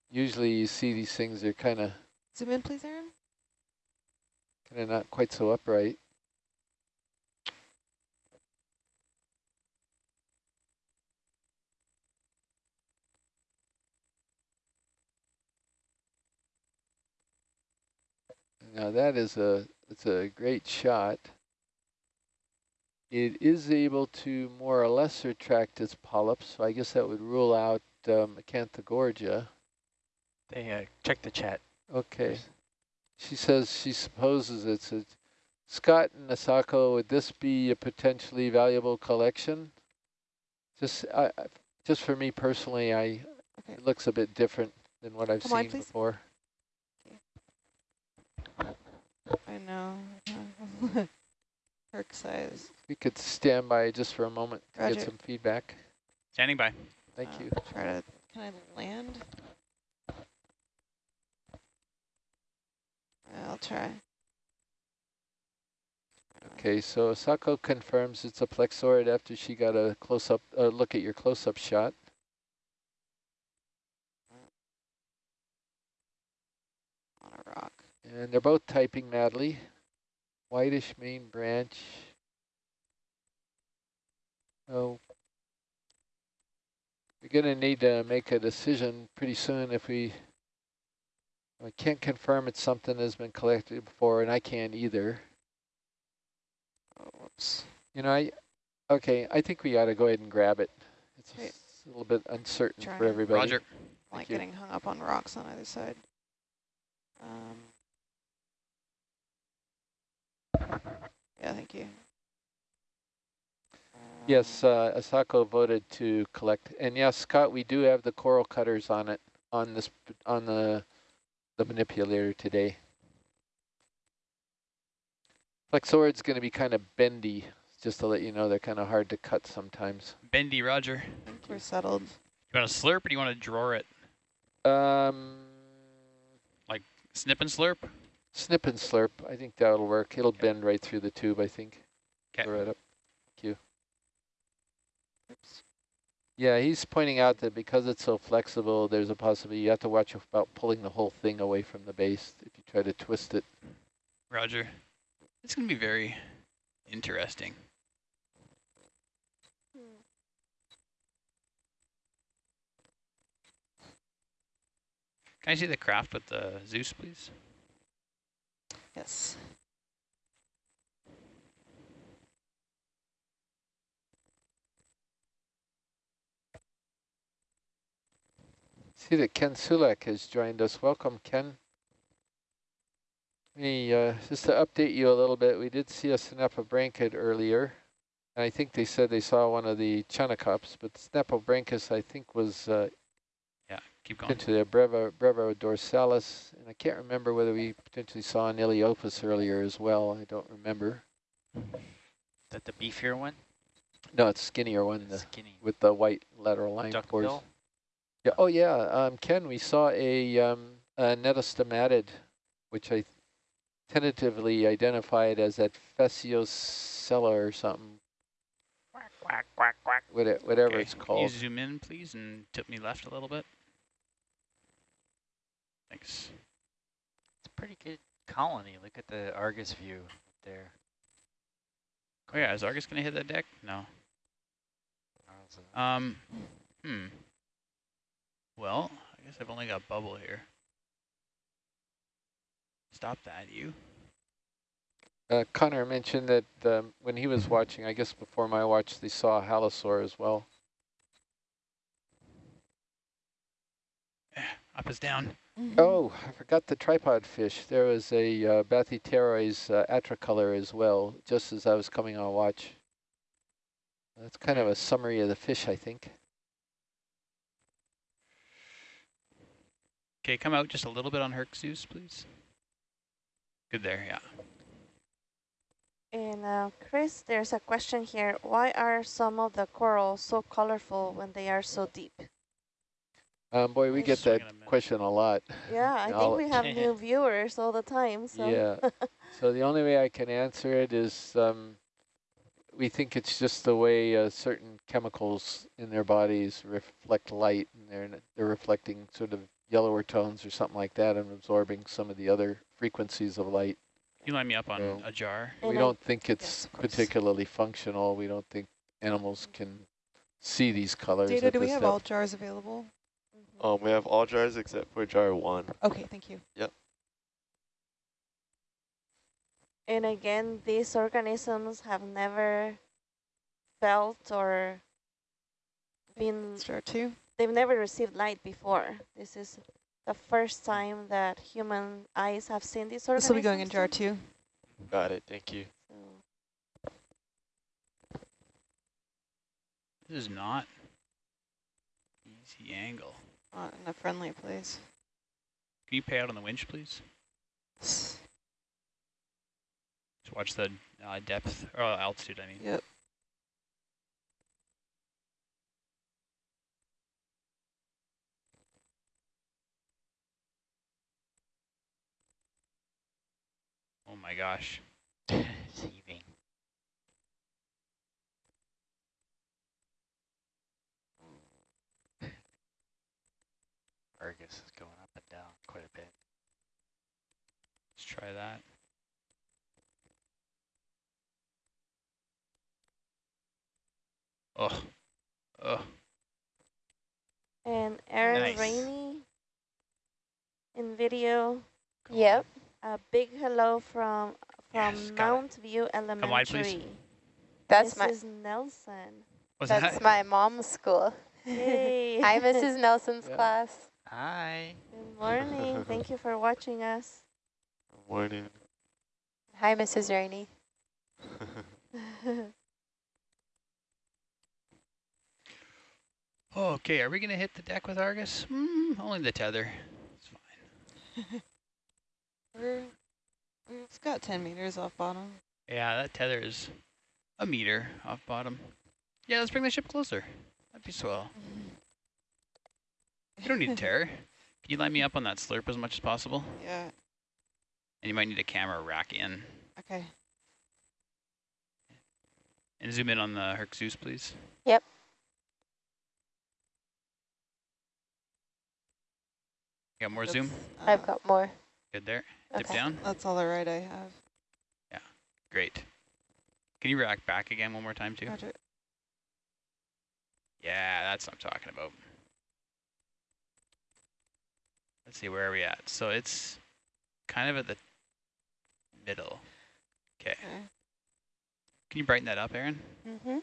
Usually, you see these things; they're kind of Zoom in, please, Aaron. kind of not quite so upright. Now that is a it's a great shot. It is able to more or less retract its polyps, so I guess that would rule out um, Acanthogorgia. They uh, check the chat. Okay. She says she supposes it's a Scott and Asako, would this be a potentially valuable collection? Just I, I- just for me personally, I Okay. it looks a bit different than what I've Come seen please. before. I know. Herc size. We could stand by just for a moment to Roger. get some feedback. Standing by. Thank Uh, you. Try to, can I land? I'll try. Okay, so Asako confirms it's a plexaurid after she got a close-up uh, look at your close-up shot. On a rock. And they're both typing madly. Whitish main branch. Oh. We're going to need to make a decision pretty soon if we... I can't confirm it's something that's been collected before, and I can't either. Oh, whoops. You know, I... Okay, I think we ought to go ahead and grab it. It's Okay. a little bit uncertain Try for everybody. Roger. like you. getting hung up on rocks on either side. Um, yeah, thank you. Yes, uh, Asako voted to collect, and yes, Scott, we do have the coral cutters on it on this on the the manipulator today. Plexaurid's going to be kind of bendy, just to let you know. They're kind of hard to cut sometimes. Bendy Roger. I think we're settled. You want to slurp or do you want to draw it? Um, like Snip and slurp? Snip and slurp. I think that'll work. It'll bend right through the tube. I think. Okay. Right up. Thank you. Oops. Yeah, he's pointing out that because it's so flexible, there's a possibility you have to watch about pulling the whole thing away from the base if you try to twist it. Roger. It's going to be very interesting. Can I see the craft with the Zeus, please? Yes. See that Ken Sulak has joined us. Welcome, Ken. Me, uh, just to update you a little bit, we did see a Synaphobranchid earlier. And I think they said they saw one of the Chanacops, but Synaphobranchus, I think, was uh, keep going. potentially a Brevo, brevidorsalis. And I can't remember whether we potentially saw an Ilyophis earlier as well. I don't remember. Is that the beefier one? No, it's skinnier one the, Skinny. with the white lateral line pores. Duckbill? Yeah. Oh, yeah. Um, Ken, we saw a, um, a nettastomatid, which I tentatively identified as that Facciolella or something, Quack, quack, quack, quack. whate- whatever Okay, it's Can you called. zoom in, please, and tip me left a little bit? Thanks. It's a pretty good colony. Look at the Argus view up there. Oh yeah, is Argus going to hit that deck? No. Um, hmm. Well, I guess I've only got bubble here. Stop that, you. Uh, Connor mentioned that um, when he was watching, I guess before my watch, they saw a halosaur as well. Up is down. Oh, I forgot the tripod fish. There was a uh, Bathypterois uh, atricolor as well, just as I was coming on watch. That's kind of a summary of the fish, I think. Okay, come out just a little bit on Herc Zeus, please. Good there, yeah. And uh, Chris, there's a question here. Why are some of the corals so colorful when they are so deep? Um, boy, we We'll get that in a minute. question a lot. Yeah, I think we have new viewers all the time. So Yeah. So the only way I can answer it is um, we think it's just the way uh, certain chemicals in their bodies reflect light, and they're they're reflecting sort of yellower tones or something like that, and absorbing some of the other frequencies of light. You line me up on So- a jar. We I- don't think it's of particularly functional. We don't think animals can see these colors. Data, do we have depth. all jars available? Um, we have all jars except for jar one. Okay, thank you. Yep. And again, these organisms have never felt or been, It's jar two. they've never received light before. This is the first time that human eyes have seen these organisms. This organisms. will be going in jar two. Got it. Thank you. This is not easy angle. Not in a friendly place. Can you pay out on the winch, please? Just watch the uh, depth, or altitude, I mean. Yep. Oh my gosh. It's heaving. Argus is going up and down quite a bit. Let's try that. Oh. Oh. And Aaron Nice. Rainey in video, Yep. a big hello from from Yes, got it. Mount View Elementary. wide, please. That's my Mrs. Nelson. What's that's that? my mom's school. Yay. Hi, Mrs. Nelson's Yeah. class. Hi. Good morning. Thank you for watching us. Good morning. Hi, Mrs. Rainey. okay, are we going to hit the deck with Argus? Mm, only the tether. It's fine. We're, it's got 10 meters off bottom. Yeah, that tether is a meter off bottom. Yeah, let's bring the ship closer. That'd be swell. You don't need a terror. Can you line me up on that slurp as much as possible? Yeah, And you might need a camera rack in. okay. And zoom in on the Herc Zeus, please. Yep. You Got more zoom? That's, I've uh, got more. Good there. Dip Okay. down. That's all the right I have. Yeah, great. Can you rack back again one more time, too? Roger. Yeah, that's what I'm talking about. Let's see, where are we at? So it's kind of at the middle. Okay. Okay. Can you brighten that up, Aaron? Mm-hmm.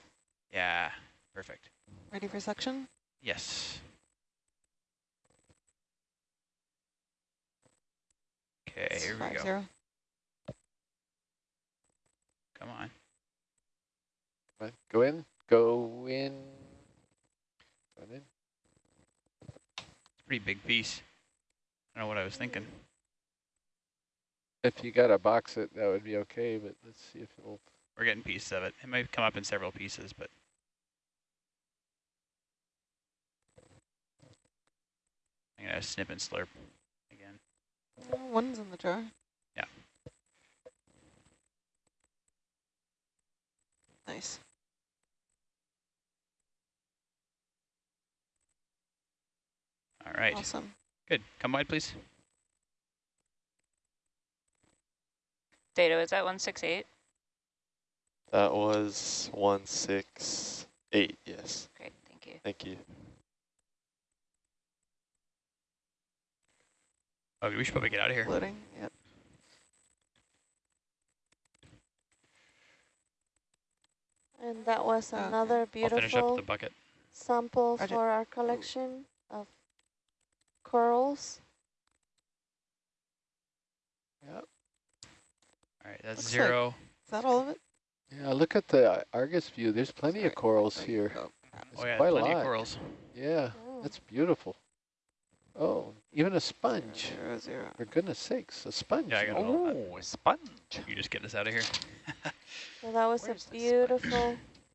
Yeah, perfect. Ready for suction? Yes. Okay, It's here we go. Zero. Come on. Come on, Go in, go in. Go in. It's a pretty big piece. I don't know what I was thinking. If you got to box it, that would be okay, but let's see if it'll, We're getting pieces of it. It might come up in several pieces, but I'm gonna snip and slurp again. Oh, One's in the jar. Yeah. Nice. All right, Awesome. Good. Come wide, please. Data is at 168. That was one six eight. Yes. Great, thank you. Thank you. Okay, we should probably get out of here. Floating. Yep. And that was Okay. another I'll finish up beautiful the bucket. sample Roger. for our collection of corals. All right, that's Looks like- zero. Is that all of it? yeah, look at the Argus view. There's plenty of corals There here. go. There's oh yeah, quite a plenty lot. of corals. Yeah, Oh. that's beautiful. Oh, even a sponge. Zero, zero. For goodness sakes, a sponge. Yeah, I got it all. Oh, a uh, sponge. You just get us out of here. well, that was Where's a beautiful